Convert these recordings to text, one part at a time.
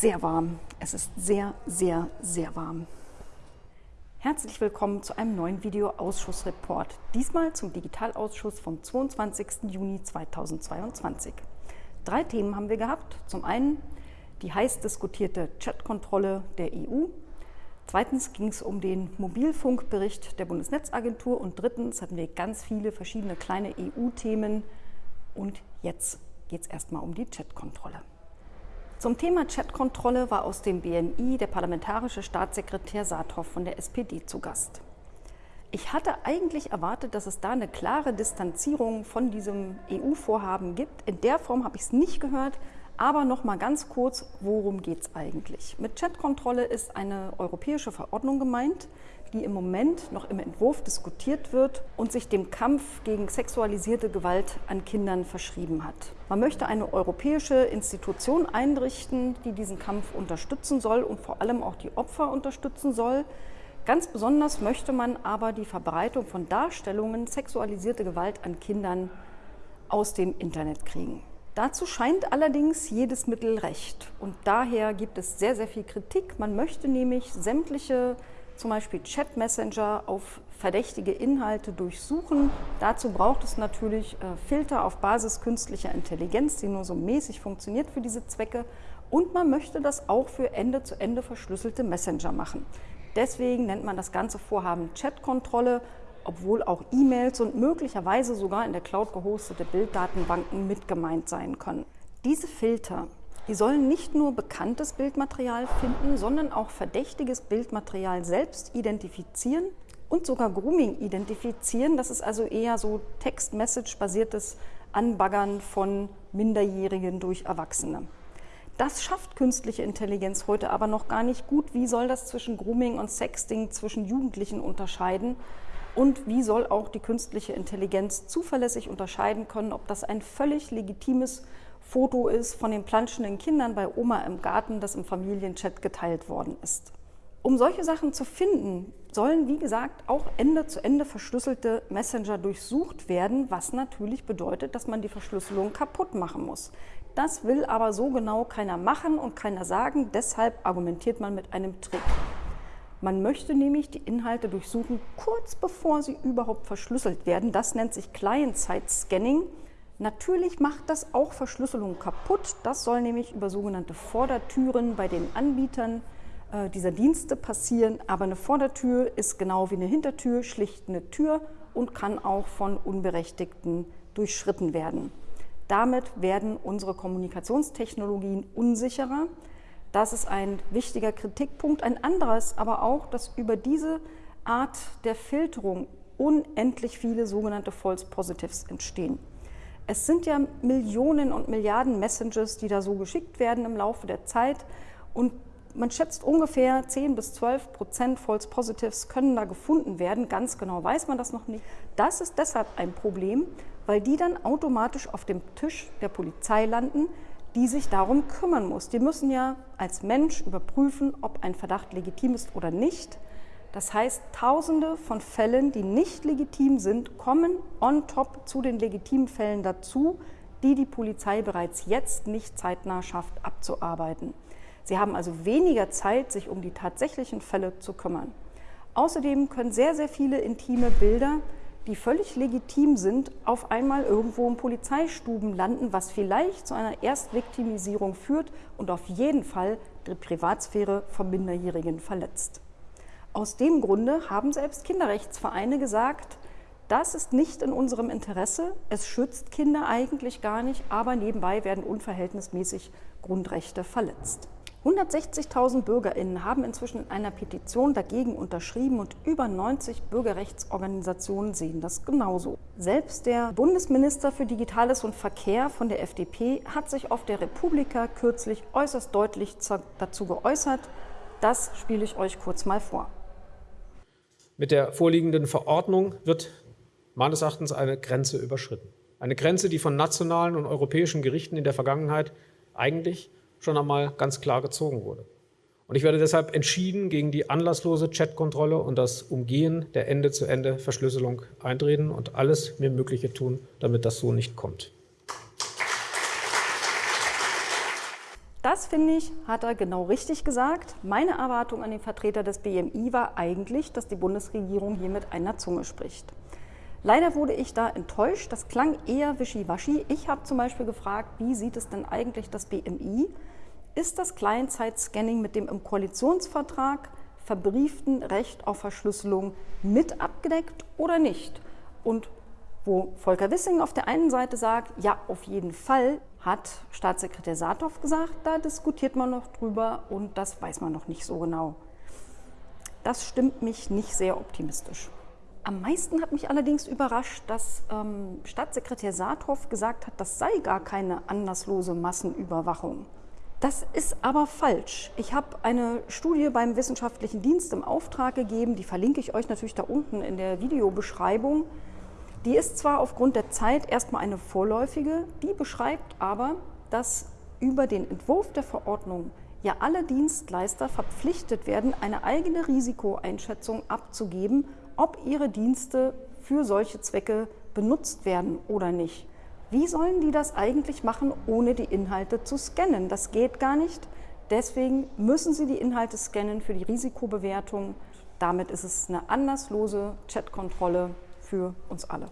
sehr warm. Es ist sehr, sehr, sehr warm. Herzlich willkommen zu einem neuen Videoausschussreport. Diesmal zum Digitalausschuss vom 22. Juni 2022. Drei Themen haben wir gehabt. Zum einen die heiß diskutierte Chatkontrolle der EU. Zweitens ging es um den Mobilfunkbericht der Bundesnetzagentur. Und drittens hatten wir ganz viele verschiedene kleine EU-Themen. Und jetzt geht es erstmal um die Chatkontrolle. Zum Thema Chatkontrolle war aus dem BNI der parlamentarische Staatssekretär Saathoff von der SPD zu Gast. Ich hatte eigentlich erwartet, dass es da eine klare Distanzierung von diesem EU-Vorhaben gibt. In der Form habe ich es nicht gehört. Aber noch mal ganz kurz, worum geht es eigentlich? Mit Chatkontrolle ist eine europäische Verordnung gemeint, die im Moment noch im Entwurf diskutiert wird und sich dem Kampf gegen sexualisierte Gewalt an Kindern verschrieben hat. Man möchte eine europäische Institution einrichten, die diesen Kampf unterstützen soll und vor allem auch die Opfer unterstützen soll. Ganz besonders möchte man aber die Verbreitung von Darstellungen sexualisierte Gewalt an Kindern aus dem Internet kriegen. Dazu scheint allerdings jedes Mittel recht. Und daher gibt es sehr, sehr viel Kritik. Man möchte nämlich sämtliche, zum Beispiel Chat-Messenger, auf verdächtige Inhalte durchsuchen. Dazu braucht es natürlich äh, Filter auf Basis künstlicher Intelligenz, die nur so mäßig funktioniert für diese Zwecke. Und man möchte das auch für Ende-zu-Ende -Ende verschlüsselte Messenger machen. Deswegen nennt man das ganze Vorhaben Chat-Kontrolle obwohl auch E-Mails und möglicherweise sogar in der Cloud gehostete Bilddatenbanken mit gemeint sein können. Diese Filter, die sollen nicht nur bekanntes Bildmaterial finden, sondern auch verdächtiges Bildmaterial selbst identifizieren und sogar Grooming identifizieren. Das ist also eher so Text-Message-basiertes Anbaggern von Minderjährigen durch Erwachsene. Das schafft künstliche Intelligenz heute aber noch gar nicht gut. Wie soll das zwischen Grooming und Sexting zwischen Jugendlichen unterscheiden? Und wie soll auch die künstliche Intelligenz zuverlässig unterscheiden können, ob das ein völlig legitimes Foto ist von den planschenden Kindern bei Oma im Garten, das im Familienchat geteilt worden ist. Um solche Sachen zu finden, sollen, wie gesagt, auch Ende zu Ende verschlüsselte Messenger durchsucht werden, was natürlich bedeutet, dass man die Verschlüsselung kaputt machen muss. Das will aber so genau keiner machen und keiner sagen, deshalb argumentiert man mit einem Trick. Man möchte nämlich die Inhalte durchsuchen, kurz bevor sie überhaupt verschlüsselt werden. Das nennt sich Client-Side-Scanning. Natürlich macht das auch Verschlüsselung kaputt. Das soll nämlich über sogenannte Vordertüren bei den Anbietern äh, dieser Dienste passieren. Aber eine Vordertür ist genau wie eine Hintertür, schlicht eine Tür und kann auch von Unberechtigten durchschritten werden. Damit werden unsere Kommunikationstechnologien unsicherer. Das ist ein wichtiger Kritikpunkt. Ein anderes aber auch, dass über diese Art der Filterung unendlich viele sogenannte False Positives entstehen. Es sind ja Millionen und Milliarden Messages, die da so geschickt werden im Laufe der Zeit und man schätzt ungefähr 10 bis 12 Prozent False Positives können da gefunden werden. Ganz genau weiß man das noch nicht. Das ist deshalb ein Problem, weil die dann automatisch auf dem Tisch der Polizei landen, die sich darum kümmern muss. Die müssen ja als Mensch überprüfen, ob ein Verdacht legitim ist oder nicht. Das heißt, Tausende von Fällen, die nicht legitim sind, kommen on top zu den legitimen Fällen dazu, die die Polizei bereits jetzt nicht zeitnah schafft abzuarbeiten. Sie haben also weniger Zeit, sich um die tatsächlichen Fälle zu kümmern. Außerdem können sehr, sehr viele intime Bilder die völlig legitim sind, auf einmal irgendwo in Polizeistuben landen, was vielleicht zu einer Erstviktimisierung führt und auf jeden Fall die Privatsphäre von Minderjährigen verletzt. Aus dem Grunde haben selbst Kinderrechtsvereine gesagt, das ist nicht in unserem Interesse, es schützt Kinder eigentlich gar nicht, aber nebenbei werden unverhältnismäßig Grundrechte verletzt. 160.000 BürgerInnen haben inzwischen in einer Petition dagegen unterschrieben und über 90 Bürgerrechtsorganisationen sehen das genauso. Selbst der Bundesminister für Digitales und Verkehr von der FDP hat sich auf der Republika kürzlich äußerst deutlich dazu geäußert. Das spiele ich euch kurz mal vor. Mit der vorliegenden Verordnung wird meines Erachtens eine Grenze überschritten. Eine Grenze, die von nationalen und europäischen Gerichten in der Vergangenheit eigentlich schon einmal ganz klar gezogen wurde. Und ich werde deshalb entschieden gegen die anlasslose Chatkontrolle und das Umgehen der Ende-zu-Ende-Verschlüsselung eintreten und alles mir Mögliche tun, damit das so nicht kommt. Das finde ich, hat er genau richtig gesagt. Meine Erwartung an den Vertreter des BMI war eigentlich, dass die Bundesregierung hier mit einer Zunge spricht. Leider wurde ich da enttäuscht. Das klang eher wischiwaschi. Ich habe zum Beispiel gefragt, wie sieht es denn eigentlich das BMI? Ist das Client-Side-Scanning mit dem im Koalitionsvertrag verbrieften Recht auf Verschlüsselung mit abgedeckt oder nicht? Und wo Volker Wissing auf der einen Seite sagt, ja, auf jeden Fall, hat Staatssekretär Saathoff gesagt, da diskutiert man noch drüber und das weiß man noch nicht so genau. Das stimmt mich nicht sehr optimistisch. Am meisten hat mich allerdings überrascht, dass ähm, Staatssekretär Saathoff gesagt hat, das sei gar keine anlasslose Massenüberwachung. Das ist aber falsch. Ich habe eine Studie beim Wissenschaftlichen Dienst im Auftrag gegeben, die verlinke ich euch natürlich da unten in der Videobeschreibung. Die ist zwar aufgrund der Zeit erstmal eine vorläufige, die beschreibt aber, dass über den Entwurf der Verordnung ja alle Dienstleister verpflichtet werden, eine eigene Risikoeinschätzung abzugeben ob ihre Dienste für solche Zwecke benutzt werden oder nicht. Wie sollen die das eigentlich machen, ohne die Inhalte zu scannen? Das geht gar nicht. Deswegen müssen sie die Inhalte scannen für die Risikobewertung. Damit ist es eine anlasslose Chatkontrolle für uns alle.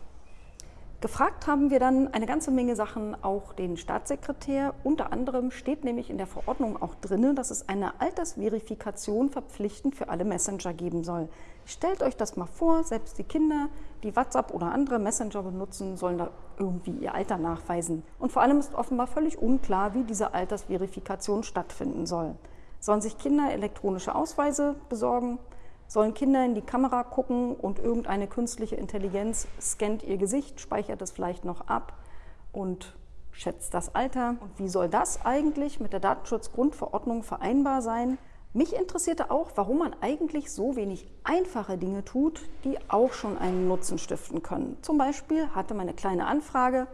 Gefragt haben wir dann eine ganze Menge Sachen auch den Staatssekretär. Unter anderem steht nämlich in der Verordnung auch drin, dass es eine Altersverifikation verpflichtend für alle Messenger geben soll. Stellt euch das mal vor, selbst die Kinder, die WhatsApp oder andere Messenger benutzen, sollen da irgendwie ihr Alter nachweisen. Und vor allem ist offenbar völlig unklar, wie diese Altersverifikation stattfinden soll. Sollen sich Kinder elektronische Ausweise besorgen? Sollen Kinder in die Kamera gucken und irgendeine künstliche Intelligenz scannt ihr Gesicht, speichert es vielleicht noch ab und schätzt das Alter. Und wie soll das eigentlich mit der Datenschutzgrundverordnung vereinbar sein? Mich interessierte auch, warum man eigentlich so wenig einfache Dinge tut, die auch schon einen Nutzen stiften können. Zum Beispiel hatte meine kleine Anfrage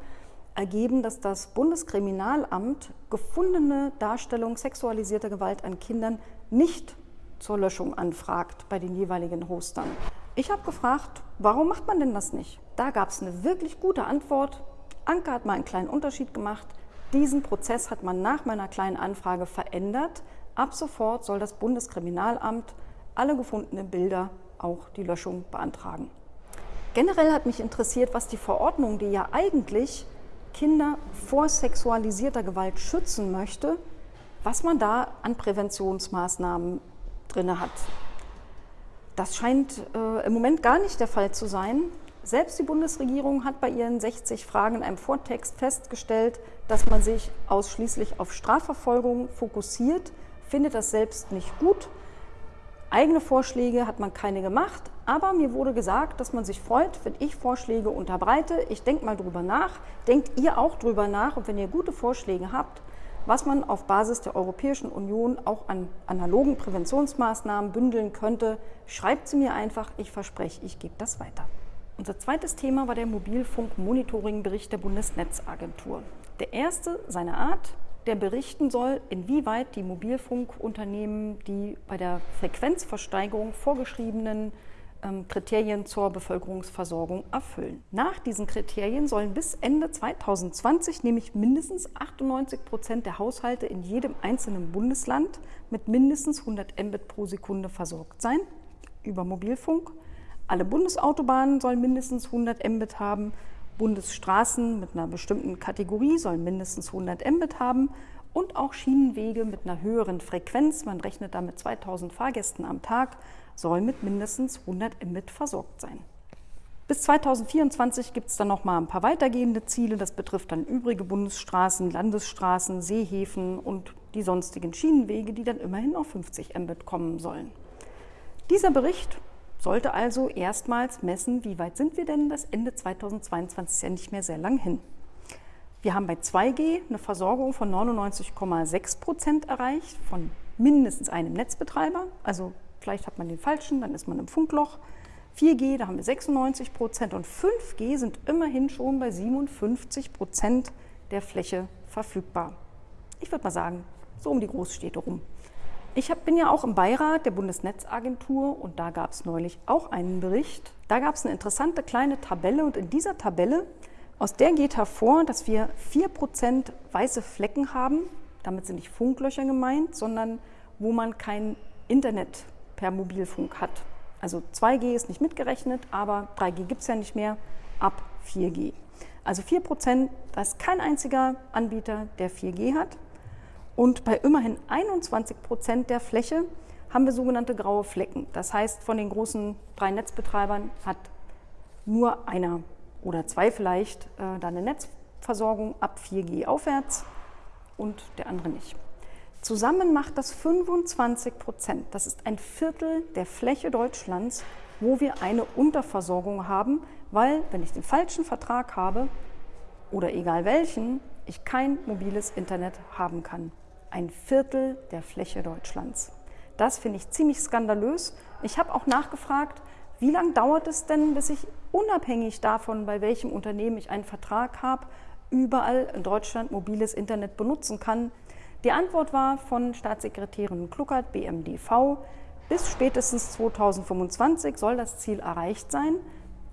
ergeben, dass das Bundeskriminalamt gefundene Darstellung sexualisierter Gewalt an Kindern nicht zur Löschung anfragt bei den jeweiligen Hostern. Ich habe gefragt, warum macht man denn das nicht? Da gab es eine wirklich gute Antwort. Anke hat mal einen kleinen Unterschied gemacht. Diesen Prozess hat man nach meiner kleinen Anfrage verändert. Ab sofort soll das Bundeskriminalamt alle gefundenen Bilder auch die Löschung beantragen. Generell hat mich interessiert, was die Verordnung, die ja eigentlich Kinder vor sexualisierter Gewalt schützen möchte, was man da an Präventionsmaßnahmen drin hat. Das scheint äh, im Moment gar nicht der Fall zu sein. Selbst die Bundesregierung hat bei ihren 60 Fragen in einem Vortext festgestellt, dass man sich ausschließlich auf Strafverfolgung fokussiert, findet das selbst nicht gut. Eigene Vorschläge hat man keine gemacht, aber mir wurde gesagt, dass man sich freut, wenn ich Vorschläge unterbreite. Ich denke mal drüber nach. Denkt ihr auch drüber nach und wenn ihr gute Vorschläge habt, was man auf Basis der Europäischen Union auch an analogen Präventionsmaßnahmen bündeln könnte, schreibt sie mir einfach. Ich verspreche, ich gebe das weiter. Unser zweites Thema war der Mobilfunk-Monitoring-Bericht der Bundesnetzagentur. Der erste seiner Art, der berichten soll, inwieweit die Mobilfunkunternehmen die bei der Frequenzversteigerung vorgeschriebenen Kriterien zur Bevölkerungsversorgung erfüllen. Nach diesen Kriterien sollen bis Ende 2020 nämlich mindestens 98 Prozent der Haushalte in jedem einzelnen Bundesland mit mindestens 100 Mbit pro Sekunde versorgt sein über Mobilfunk. Alle Bundesautobahnen sollen mindestens 100 Mbit haben. Bundesstraßen mit einer bestimmten Kategorie sollen mindestens 100 Mbit haben und auch Schienenwege mit einer höheren Frequenz, man rechnet da mit 2000 Fahrgästen am Tag, soll mit mindestens 100 Mbit versorgt sein. Bis 2024 gibt es dann noch mal ein paar weitergehende Ziele. Das betrifft dann übrige Bundesstraßen, Landesstraßen, Seehäfen und die sonstigen Schienenwege, die dann immerhin auf 50 Mbit kommen sollen. Dieser Bericht sollte also erstmals messen, wie weit sind wir denn? Das Ende 2022 ist ja nicht mehr sehr lang hin. Wir haben bei 2G eine Versorgung von 99,6 Prozent erreicht, von mindestens einem Netzbetreiber. Also vielleicht hat man den falschen, dann ist man im Funkloch. 4G, da haben wir 96 Prozent und 5G sind immerhin schon bei 57 Prozent der Fläche verfügbar. Ich würde mal sagen, so um die Großstädte rum. Ich hab, bin ja auch im Beirat der Bundesnetzagentur und da gab es neulich auch einen Bericht. Da gab es eine interessante kleine Tabelle und in dieser Tabelle aus der geht hervor, dass wir 4% weiße Flecken haben Damit sind nicht Funklöcher gemeint, sondern wo man kein Internet per Mobilfunk hat. Also 2G ist nicht mitgerechnet, aber 3G gibt es ja nicht mehr, ab 4G. Also 4 Prozent, da ist kein einziger Anbieter, der 4G hat. Und bei immerhin 21 Prozent der Fläche haben wir sogenannte graue Flecken. Das heißt, von den großen drei Netzbetreibern hat nur einer oder zwei vielleicht äh, da eine Netzversorgung ab 4G aufwärts und der andere nicht. Zusammen macht das 25 Prozent. Das ist ein Viertel der Fläche Deutschlands, wo wir eine Unterversorgung haben, weil wenn ich den falschen Vertrag habe oder egal welchen, ich kein mobiles Internet haben kann. Ein Viertel der Fläche Deutschlands. Das finde ich ziemlich skandalös. Ich habe auch nachgefragt, wie lange dauert es denn, bis ich unabhängig davon, bei welchem Unternehmen ich einen Vertrag habe, überall in Deutschland mobiles Internet benutzen kann. Die Antwort war von Staatssekretärin Kluckert, BMDV, bis spätestens 2025 soll das Ziel erreicht sein.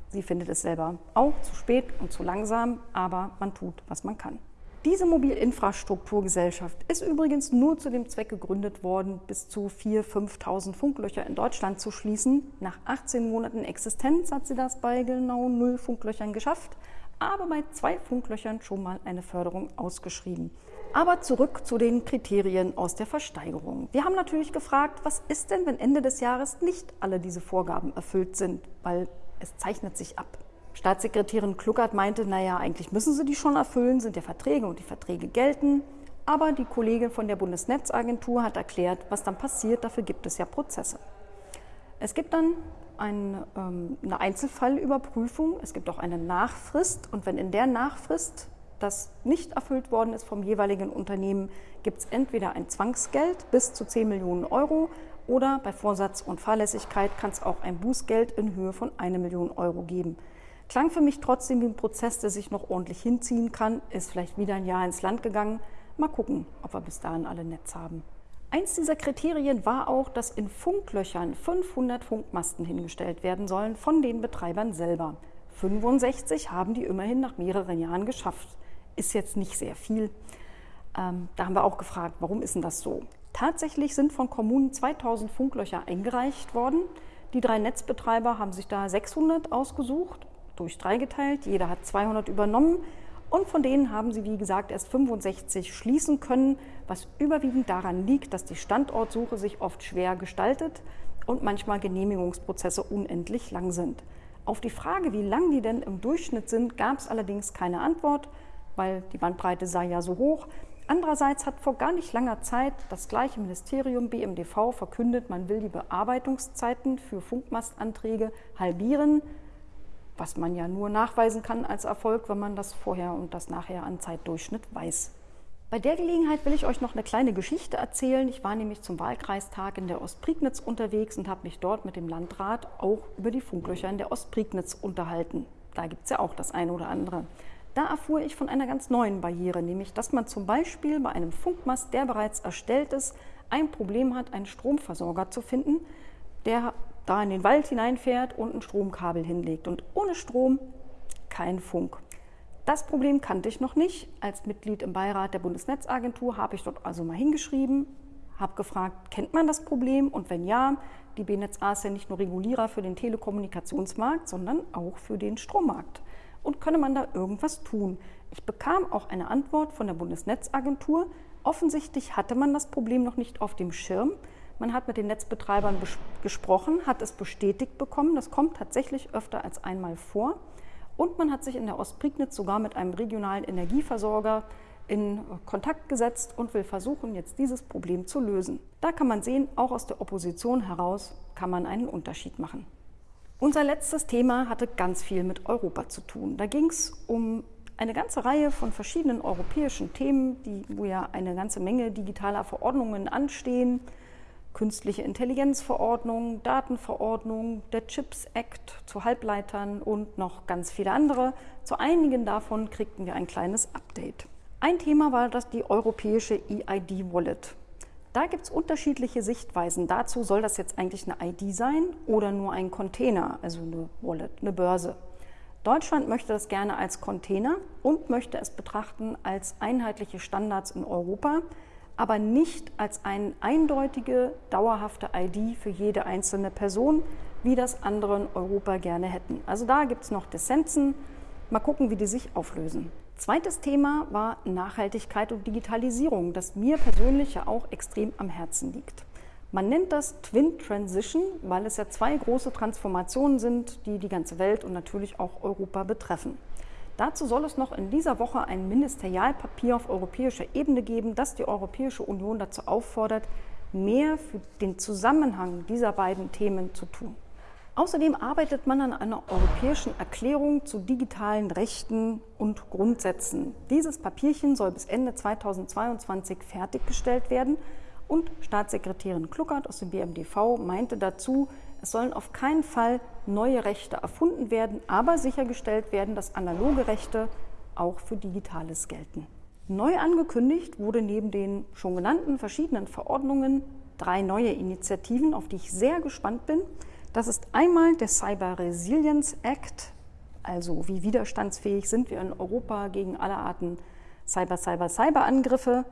Sie findet es selber auch zu spät und zu langsam, aber man tut, was man kann. Diese Mobilinfrastrukturgesellschaft ist übrigens nur zu dem Zweck gegründet worden, bis zu 4.000, 5.000 Funklöcher in Deutschland zu schließen. Nach 18 Monaten Existenz hat sie das bei genau null Funklöchern geschafft, aber bei zwei Funklöchern schon mal eine Förderung ausgeschrieben. Aber zurück zu den Kriterien aus der Versteigerung. Wir haben natürlich gefragt, was ist denn, wenn Ende des Jahres nicht alle diese Vorgaben erfüllt sind, weil es zeichnet sich ab. Staatssekretärin Kluckert meinte, naja, eigentlich müssen sie die schon erfüllen, sind ja Verträge und die Verträge gelten. Aber die Kollegin von der Bundesnetzagentur hat erklärt, was dann passiert. Dafür gibt es ja Prozesse. Es gibt dann ein, ähm, eine Einzelfallüberprüfung, es gibt auch eine Nachfrist und wenn in der Nachfrist das nicht erfüllt worden ist vom jeweiligen Unternehmen, gibt es entweder ein Zwangsgeld bis zu 10 Millionen Euro oder bei Vorsatz und Fahrlässigkeit kann es auch ein Bußgeld in Höhe von 1 Million Euro geben. Klang für mich trotzdem wie ein Prozess, der sich noch ordentlich hinziehen kann, ist vielleicht wieder ein Jahr ins Land gegangen. Mal gucken, ob wir bis dahin alle Netz haben. Eins dieser Kriterien war auch, dass in Funklöchern 500 Funkmasten hingestellt werden sollen von den Betreibern selber. 65 haben die immerhin nach mehreren Jahren geschafft. Ist jetzt nicht sehr viel. Ähm, da haben wir auch gefragt, warum ist denn das so? Tatsächlich sind von Kommunen 2000 Funklöcher eingereicht worden. Die drei Netzbetreiber haben sich da 600 ausgesucht durch drei geteilt. Jeder hat 200 übernommen und von denen haben sie, wie gesagt, erst 65 schließen können, was überwiegend daran liegt, dass die Standortsuche sich oft schwer gestaltet und manchmal Genehmigungsprozesse unendlich lang sind. Auf die Frage, wie lang die denn im Durchschnitt sind, gab es allerdings keine Antwort, weil die Bandbreite sei ja so hoch. Andererseits hat vor gar nicht langer Zeit das gleiche Ministerium BMDV verkündet, man will die Bearbeitungszeiten für Funkmastanträge halbieren was man ja nur nachweisen kann als Erfolg, wenn man das vorher und das nachher an Zeitdurchschnitt weiß. Bei der Gelegenheit will ich euch noch eine kleine Geschichte erzählen. Ich war nämlich zum Wahlkreistag in der Ostprignitz unterwegs und habe mich dort mit dem Landrat auch über die Funklöcher in der Ostprignitz unterhalten. Da gibt es ja auch das eine oder andere. Da erfuhr ich von einer ganz neuen Barriere, nämlich dass man zum Beispiel bei einem Funkmast, der bereits erstellt ist, ein Problem hat, einen Stromversorger zu finden, der da in den Wald hineinfährt und ein Stromkabel hinlegt. Und ohne Strom kein Funk. Das Problem kannte ich noch nicht. Als Mitglied im Beirat der Bundesnetzagentur habe ich dort also mal hingeschrieben, habe gefragt, kennt man das Problem? Und wenn ja, die BNetzA ist ja nicht nur Regulierer für den Telekommunikationsmarkt, sondern auch für den Strommarkt. Und könne man da irgendwas tun? Ich bekam auch eine Antwort von der Bundesnetzagentur. Offensichtlich hatte man das Problem noch nicht auf dem Schirm. Man hat mit den Netzbetreibern gesprochen, hat es bestätigt bekommen. Das kommt tatsächlich öfter als einmal vor. Und man hat sich in der Ostprignitz sogar mit einem regionalen Energieversorger in Kontakt gesetzt und will versuchen, jetzt dieses Problem zu lösen. Da kann man sehen, auch aus der Opposition heraus kann man einen Unterschied machen. Unser letztes Thema hatte ganz viel mit Europa zu tun. Da ging es um eine ganze Reihe von verschiedenen europäischen Themen, die, wo ja eine ganze Menge digitaler Verordnungen anstehen künstliche Intelligenzverordnung, Datenverordnung, der Chips Act zu Halbleitern und noch ganz viele andere. Zu einigen davon kriegten wir ein kleines Update. Ein Thema war das die europäische EID-Wallet. Da gibt es unterschiedliche Sichtweisen. Dazu soll das jetzt eigentlich eine ID sein oder nur ein Container, also eine Wallet, eine Börse. Deutschland möchte das gerne als Container und möchte es betrachten als einheitliche Standards in Europa. aber nicht als eine eindeutige, dauerhafte ID für jede einzelne Person, wie das andere in Europa gerne hätten. Also da gibt es noch Dissensen. Mal gucken, wie die sich auflösen. Zweites Thema war Nachhaltigkeit und Digitalisierung, das mir persönlich ja auch extrem am Herzen liegt. Man nennt das Twin Transition, weil es ja zwei große Transformationen sind, die die ganze Welt und natürlich auch Europa betreffen. Dazu soll es noch in dieser Woche ein Ministerialpapier auf europäischer Ebene geben, das die Europäische Union dazu auffordert, mehr für den Zusammenhang dieser beiden Themen zu tun. Außerdem arbeitet man an einer europäischen Erklärung zu digitalen Rechten und Grundsätzen. Dieses Papierchen soll bis Ende 2022 fertiggestellt werden und Staatssekretärin Kluckert aus dem BMDV meinte dazu, es sollen auf keinen Fall neue Rechte erfunden werden, aber sichergestellt werden, dass analoge Rechte auch für Digitales gelten. Neu angekündigt wurde neben den schon genannten verschiedenen Verordnungen drei neue Initiativen, auf die ich sehr gespannt bin. Das ist einmal der Cyber Resilience Act, also wie widerstandsfähig sind wir in Europa gegen alle Arten Cyber, Cyber, Cyber-Angriffe.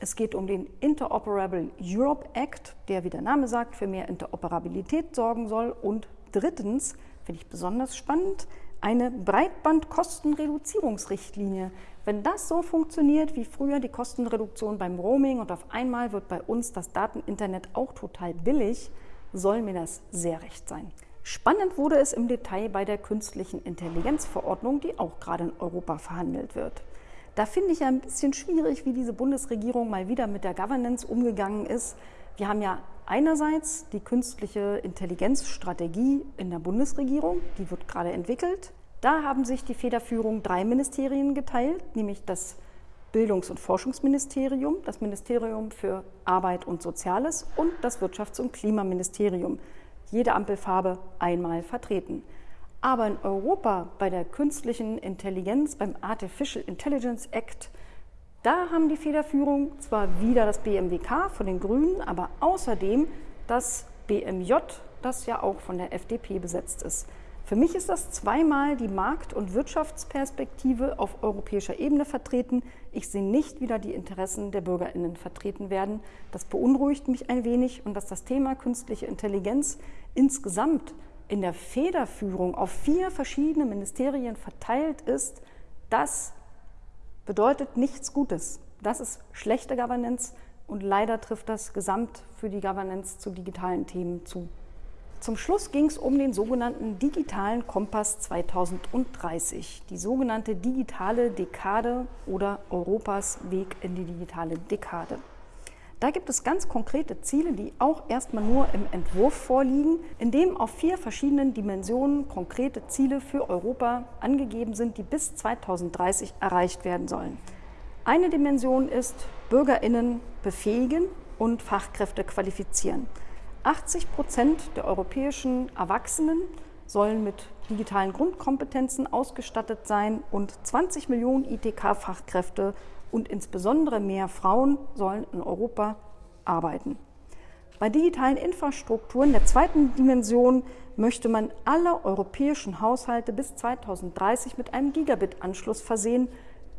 Es geht um den Interoperable Europe Act, der, wie der Name sagt, für mehr Interoperabilität sorgen soll. Und drittens, finde ich besonders spannend, eine Breitbandkostenreduzierungsrichtlinie. Wenn das so funktioniert wie früher die Kostenreduktion beim Roaming und auf einmal wird bei uns das Dateninternet auch total billig, soll mir das sehr recht sein. Spannend wurde es im Detail bei der künstlichen Intelligenzverordnung, die auch gerade in Europa verhandelt wird. Da finde ich ja ein bisschen schwierig, wie diese Bundesregierung mal wieder mit der Governance umgegangen ist. Wir haben ja einerseits die künstliche Intelligenzstrategie in der Bundesregierung, die wird gerade entwickelt. Da haben sich die Federführung drei Ministerien geteilt, nämlich das Bildungs- und Forschungsministerium, das Ministerium für Arbeit und Soziales und das Wirtschafts- und Klimaministerium. Jede Ampelfarbe einmal vertreten. Aber in Europa bei der künstlichen Intelligenz, beim Artificial Intelligence Act, da haben die Federführung zwar wieder das BMWK von den Grünen, aber außerdem das BMJ, das ja auch von der FDP besetzt ist. Für mich ist das zweimal die Markt- und Wirtschaftsperspektive auf europäischer Ebene vertreten. Ich sehe nicht, wie da die Interessen der Bürgerinnen vertreten werden. Das beunruhigt mich ein wenig und dass das Thema künstliche Intelligenz insgesamt in der Federführung auf vier verschiedene Ministerien verteilt ist, das bedeutet nichts Gutes. Das ist schlechte Governance und leider trifft das gesamt für die Governance zu digitalen Themen zu. Zum Schluss ging es um den sogenannten digitalen Kompass 2030, die sogenannte digitale Dekade oder Europas Weg in die digitale Dekade. Da gibt es ganz konkrete Ziele, die auch erstmal nur im Entwurf vorliegen, in dem auf vier verschiedenen Dimensionen konkrete Ziele für Europa angegeben sind, die bis 2030 erreicht werden sollen. Eine Dimension ist Bürgerinnen befähigen und Fachkräfte qualifizieren. 80 Prozent der europäischen Erwachsenen sollen mit digitalen Grundkompetenzen ausgestattet sein und 20 Millionen ITK-Fachkräfte und insbesondere mehr Frauen sollen in Europa arbeiten. Bei digitalen Infrastrukturen der zweiten Dimension möchte man alle europäischen Haushalte bis 2030 mit einem Gigabit-Anschluss versehen.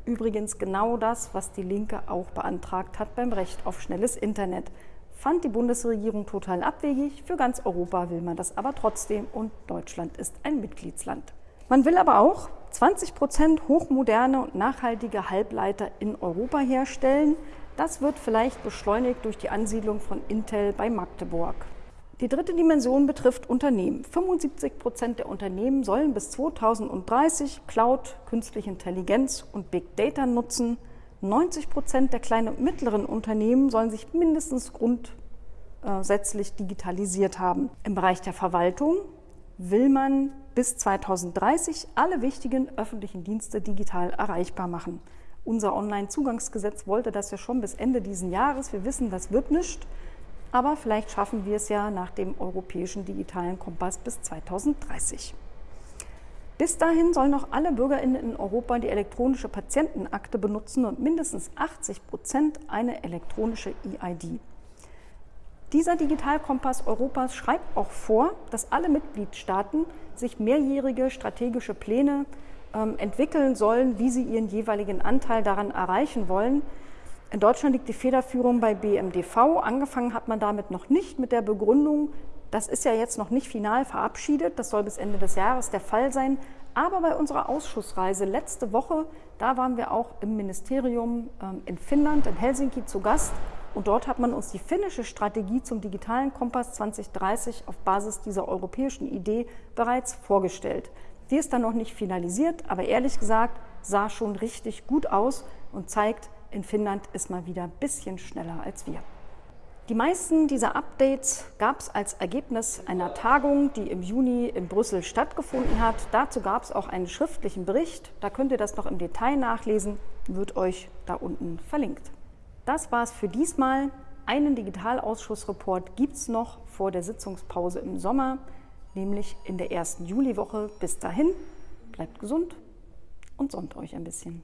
Übrigens genau das, was die Linke auch beantragt hat beim Recht auf schnelles Internet. Fand die Bundesregierung total abwegig. Für ganz Europa will man das aber trotzdem und Deutschland ist ein Mitgliedsland. Man will aber auch 20 Prozent hochmoderne und nachhaltige Halbleiter in Europa herstellen. Das wird vielleicht beschleunigt durch die Ansiedlung von Intel bei Magdeburg. Die dritte Dimension betrifft Unternehmen. 75 Prozent der Unternehmen sollen bis 2030 Cloud, künstliche Intelligenz und Big Data nutzen. 90 Prozent der kleinen und mittleren Unternehmen sollen sich mindestens grundsätzlich digitalisiert haben. Im Bereich der Verwaltung will man bis 2030 alle wichtigen öffentlichen Dienste digital erreichbar machen. Unser Onlinezugangsgesetz wollte das ja schon bis Ende dieses Jahres. Wir wissen, das wird nicht. Aber vielleicht schaffen wir es ja nach dem europäischen digitalen Kompass bis 2030. Bis dahin sollen auch alle BürgerInnen in Europa die elektronische Patientenakte benutzen und mindestens 80 Prozent eine elektronische EID. Dieser Digitalkompass Europas schreibt auch vor, dass alle Mitgliedstaaten sich mehrjährige strategische Pläne ähm, entwickeln sollen, wie sie ihren jeweiligen Anteil daran erreichen wollen. In Deutschland liegt die Federführung bei BMDV. Angefangen hat man damit noch nicht mit der Begründung, das ist ja jetzt noch nicht final verabschiedet, das soll bis Ende des Jahres der Fall sein. Aber bei unserer Ausschussreise letzte Woche, da waren wir auch im Ministerium ähm, in Finnland, in Helsinki zu Gast. Und dort hat man uns die finnische Strategie zum digitalen Kompass 2030 auf Basis dieser europäischen Idee bereits vorgestellt. Die ist dann noch nicht finalisiert, aber ehrlich gesagt sah schon richtig gut aus und zeigt, in Finnland ist mal wieder ein bisschen schneller als wir. Die meisten dieser Updates gab es als Ergebnis einer Tagung, die im Juni in Brüssel stattgefunden hat. Dazu gab es auch einen schriftlichen Bericht. Da könnt ihr das noch im Detail nachlesen, wird euch da unten verlinkt. Das war es für diesmal. Einen Digitalausschussreport gibt es noch vor der Sitzungspause im Sommer, nämlich in der ersten Juliwoche. Bis dahin, bleibt gesund und sonnt euch ein bisschen.